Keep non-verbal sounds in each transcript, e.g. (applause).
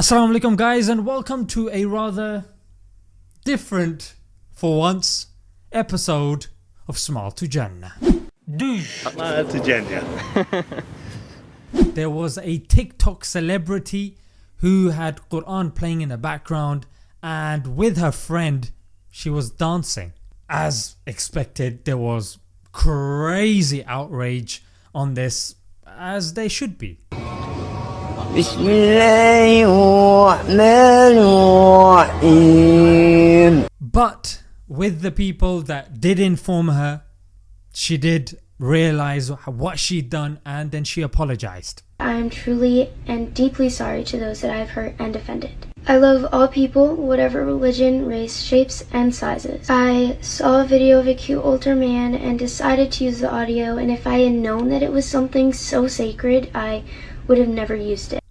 Assalamu alaikum guys and welcome to a rather different for once episode of Smile to Jannah. Smile to Jannah. (laughs) There was a TikTok celebrity who had Quran playing in the background and with her friend she was dancing. As expected there was crazy outrage on this as they should be. بسم الله الرحمن الرحيم But with the people that did inform her she did realise what she'd done and then she apologised. I am truly and deeply sorry to those that I have hurt and offended. I love all people, whatever religion, race, shapes, and sizes. I saw a video of a cute older man and decided to use the audio, and if I had known that it was something so sacred, I would have never used it.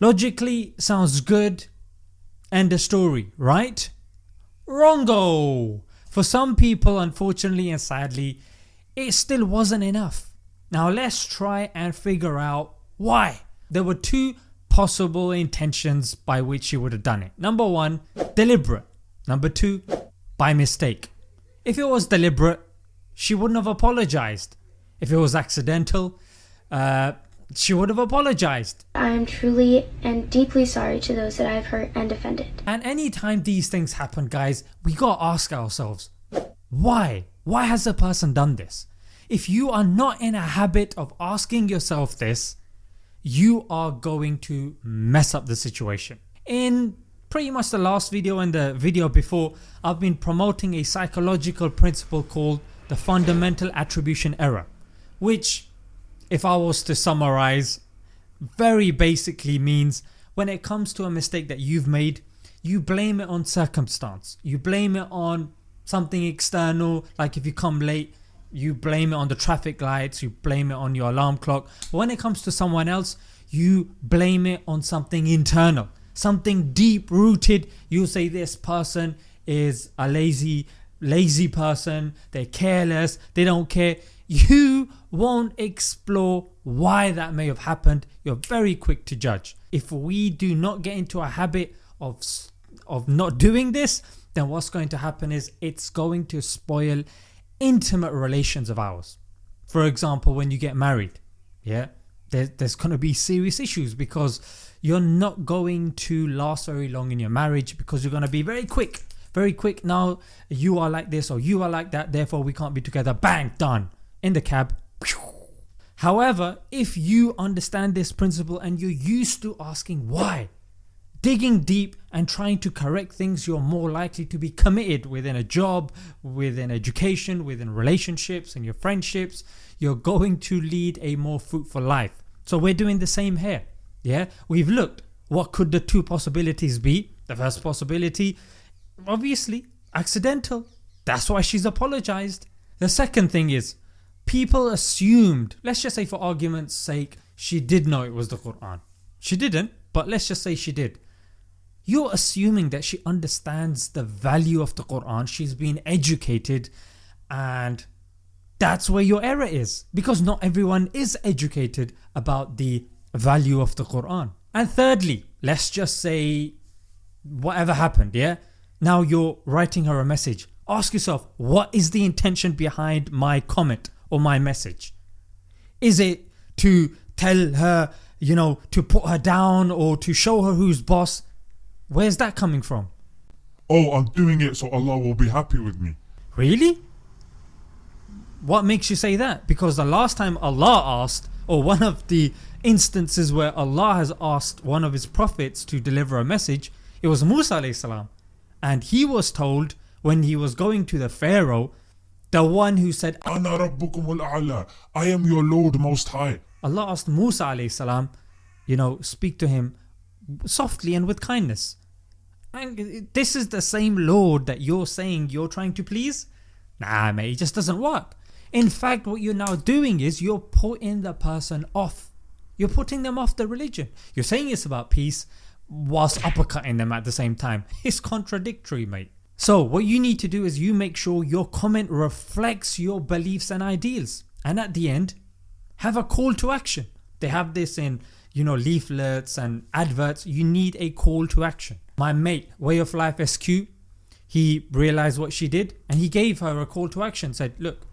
Logically sounds good end of story right? Wrongo! For some people unfortunately and sadly it still wasn't enough. Now let's try and figure out why. There were two possible intentions by which she would have done it. Number 1 deliberate, number 2 by mistake. If it was deliberate she wouldn't have apologised. If it was accidental uh, she would have apologised. I am truly and deeply sorry to those that I have hurt and offended. And anytime these things happen guys we gotta ask ourselves why? Why has a person done this? If you are not in a habit of asking yourself this you are going to mess up the situation. In pretty much the last video and the video before I've been promoting a psychological principle called the fundamental attribution error which if I was to summarize very basically means when it comes to a mistake that you've made you blame it on circumstance, you blame it on something external like if you come late you blame it on the traffic lights, you blame it on your alarm clock. But when it comes to someone else you blame it on something internal, something deep rooted. You say this person is a lazy lazy person, they're careless, they don't care. You won't explore why that may have happened, you're very quick to judge. If we do not get into a habit of, of not doing this then what's going to happen is it's going to spoil intimate relations of ours. For example when you get married yeah there, there's going to be serious issues because you're not going to last very long in your marriage because you're going to be very quick very quick now you are like this or you are like that therefore we can't be together bang done in the cab. However if you understand this principle and you're used to asking why digging deep and trying to correct things you're more likely to be committed within a job, within education, within relationships and your friendships. You're going to lead a more fruitful life. So we're doing the same here yeah? We've looked what could the two possibilities be. The first possibility obviously accidental. That's why she's apologised. The second thing is people assumed let's just say for arguments sake she did know it was the Quran. She didn't but let's just say she did. You're assuming that she understands the value of the Quran, she's been educated and that's where your error is because not everyone is educated about the value of the Quran. And thirdly let's just say whatever happened yeah now you're writing her a message ask yourself what is the intention behind my comment or my message. Is it to tell her you know to put her down or to show her who's boss? Where's that coming from? Oh, I'm doing it so Allah will be happy with me. Really? What makes you say that? Because the last time Allah asked or one of the instances where Allah has asked one of his prophets to deliver a message it was Musa salam, and he was told when he was going to the Pharaoh the one who said Ana rabbukum al-a'la. I am your Lord most high. Allah asked Musa salam, you know speak to him softly and with kindness and this is the same Lord that you're saying you're trying to please? Nah mate it just doesn't work. In fact what you're now doing is you're putting the person off. You're putting them off the religion. You're saying it's about peace whilst uppercutting them at the same time. (laughs) It's contradictory mate. So what you need to do is you make sure your comment reflects your beliefs and ideals and at the end have a call to action. They have this in you know leaflets and adverts you need a call to action. My mate Way of Life SQ he realized what she did and he gave her a call to action said look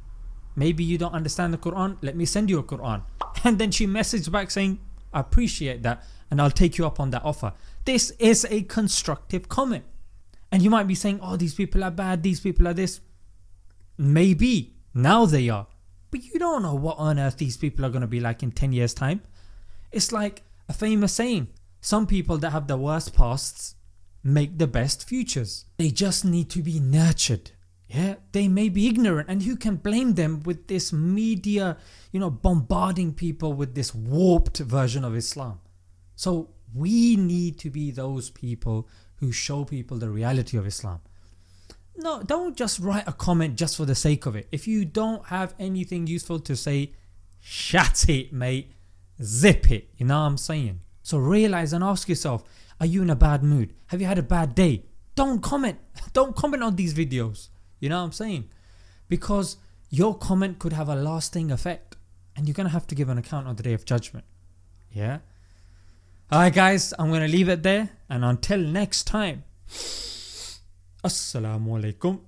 maybe you don't understand the Quran let me send you a Quran (laughs) and then she messaged back saying I appreciate that and I'll take you up on that offer. This is a constructive comment and you might be saying oh these people are bad these people are this maybe now they are but you don't know what on earth these people are going to be like in 10 years time. It's like a famous saying some people that have the worst pasts make the best futures. They just need to be nurtured. Yeah, they may be ignorant and who can blame them with this media you know bombarding people with this warped version of Islam. So we need to be those people who show people the reality of Islam. No, don't just write a comment just for the sake of it. If you don't have anything useful to say, shut it mate, zip it, you know what I'm saying. So realize and ask yourself, are you in a bad mood? Have you had a bad day? Don't comment. (laughs) Don't comment on these videos. You know what I'm saying? Because your comment could have a lasting effect and you're to have to give an account on the day of judgment. Yeah? Alright guys, I'm to leave it there and until next time. Assalamu alaikum